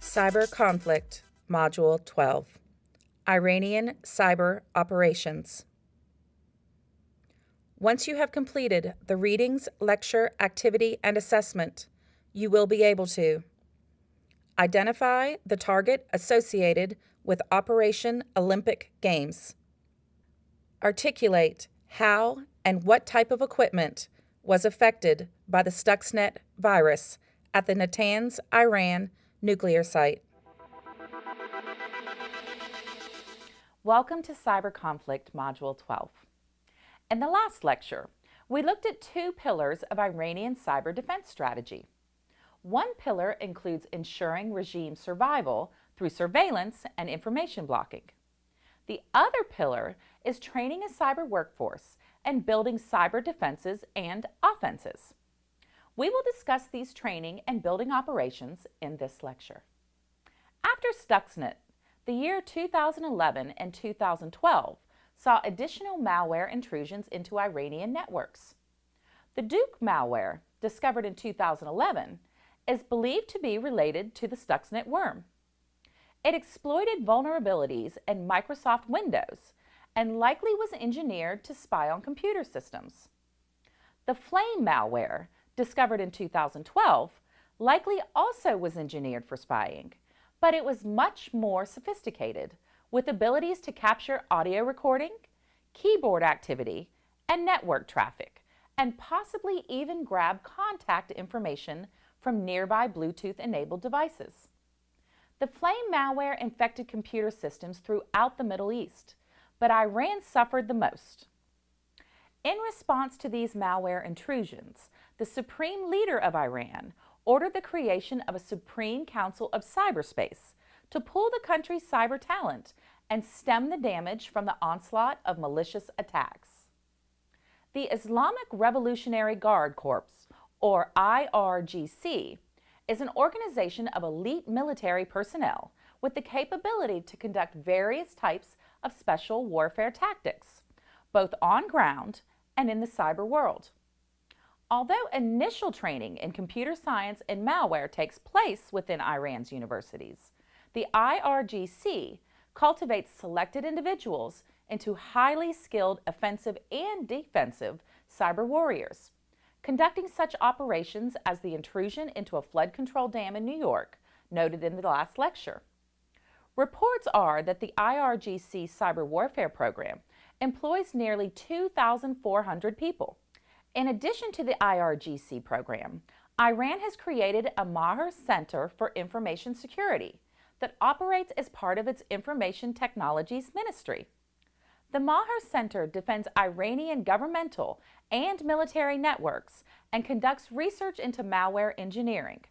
Cyber Conflict, Module 12 Iranian Cyber Operations. Once you have completed the readings, lecture, activity, and assessment, you will be able to identify the target associated with Operation Olympic Games, articulate how and what type of equipment was affected by the Stuxnet virus at the Natanz, Iran nuclear site. Welcome to Cyber Conflict Module 12. In the last lecture, we looked at two pillars of Iranian cyber defense strategy. One pillar includes ensuring regime survival through surveillance and information blocking. The other pillar is training a cyber workforce and building cyber defenses and offenses. We will discuss these training and building operations in this lecture. After Stuxnet, the year 2011 and 2012 saw additional malware intrusions into Iranian networks. The Duqu malware, discovered in 2011, is believed to be related to the Stuxnet worm. It exploited vulnerabilities in Microsoft Windows and likely was engineered to spy on computer systems. The Flame malware, discovered in 2012, likely also was engineered for spying, but it was much more sophisticated, with abilities to capture audio recording, keyboard activity, and network traffic, and possibly even grab contact information from nearby Bluetooth-enabled devices. The Flame malware infected computer systems throughout the Middle East, but Iran suffered the most. In response to these malware intrusions, the supreme leader of Iran ordered the creation of a Supreme Council of Cyberspace to pool the country's cyber talent and stem the damage from the onslaught of malicious attacks. The Islamic Revolutionary Guard Corps, or IRGC, is an organization of elite military personnel with the capability to conduct various types of special warfare tactics, both on ground and in the cyber world. Although initial training in computer science and malware takes place within Iran's universities, the IRGC cultivates selected individuals into highly skilled offensive and defensive cyber warriors conducting such operations as the intrusion into a flood control dam in New York, noted in the last lecture. Reports are that the IRGC cyber warfare program employs nearly 2,400 people. In addition to the IRGC program, Iran has created a Maher Center for Information Security that operates as part of its Information Technologies Ministry. The Maher Center defends Iranian governmental and military networks and conducts research into malware engineering,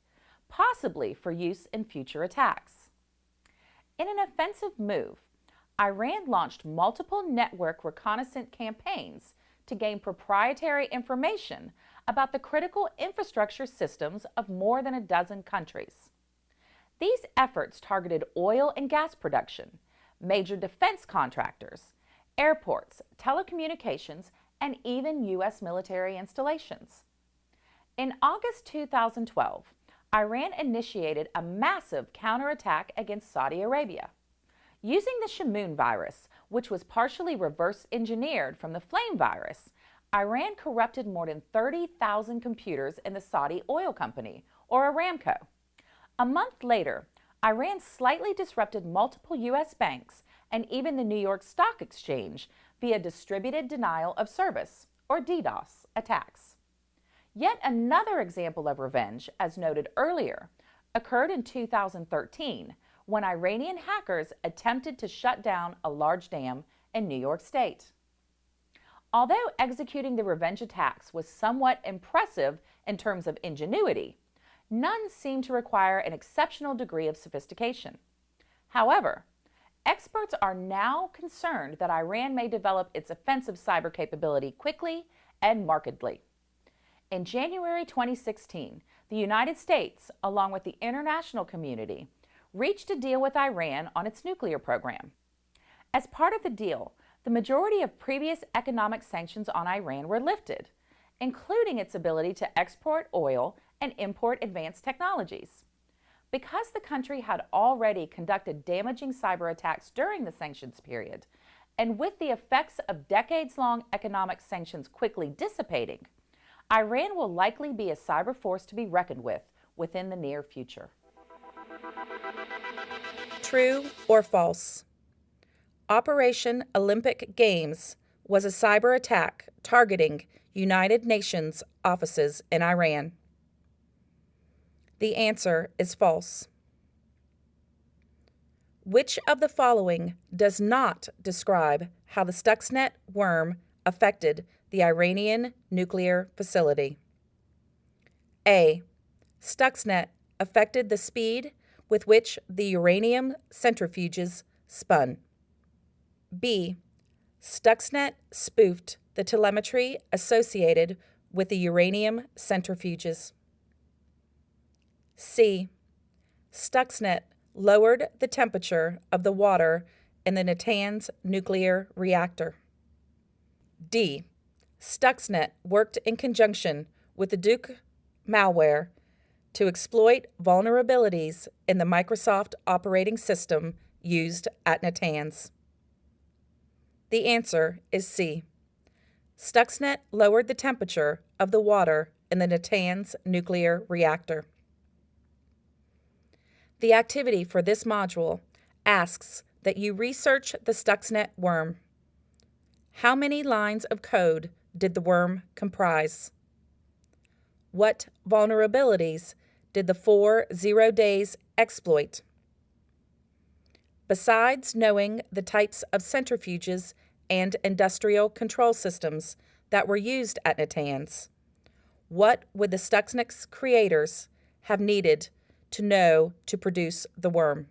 possibly for use in future attacks. In an offensive move, Iran launched multiple network reconnaissance campaigns to gain proprietary information about the critical infrastructure systems of more than a dozen countries. These efforts targeted oil and gas production, major defense contractors, airports, telecommunications, and even U.S. military installations. In August 2012, Iran initiated a massive counterattack against Saudi Arabia. Using the Shamoon virus, which was partially reverse engineered from the Flame virus, Iran corrupted more than 30,000 computers in the Saudi oil company, or Aramco. A month later, Iran slightly disrupted multiple U.S. banks and even the New York Stock Exchange via distributed denial of service, or DDoS, attacks. Yet another example of revenge, as noted earlier, occurred in 2013 when Iranian hackers attempted to shut down a large dam in New York State. Although executing the revenge attacks was somewhat impressive in terms of ingenuity, none seemed to require an exceptional degree of sophistication. However, Experts are now concerned that Iran may develop its offensive cyber capability quickly and markedly. In January 2016, the United States, along with the international community, reached a deal with Iran on its nuclear program. As part of the deal, the majority of previous economic sanctions on Iran were lifted, including its ability to export oil and import advanced technologies. Because the country had already conducted damaging cyber attacks during the sanctions period, and with the effects of decades long economic sanctions quickly dissipating, Iran will likely be a cyber force to be reckoned with within the near future. True or false? Operation Olympic Games was a cyber attack targeting United Nations offices in Iran. The answer is false. Which of the following does not describe how the Stuxnet worm affected the Iranian nuclear facility? A. Stuxnet affected the speed with which the uranium centrifuges spun. B. Stuxnet spoofed the telemetry associated with the uranium centrifuges. C. Stuxnet lowered the temperature of the water in the Natanz nuclear reactor. D. Stuxnet worked in conjunction with the Duqu malware to exploit vulnerabilities in the Microsoft operating system used at Natanz. The answer is C. Stuxnet lowered the temperature of the water in the Natanz nuclear reactor. The activity for this module asks that you research the Stuxnet worm. How many lines of code did the worm comprise? What vulnerabilities did the four zero days exploit? Besides knowing the types of centrifuges and industrial control systems that were used at Natanz, what would the Stuxnet creators have needed to know to produce the worm.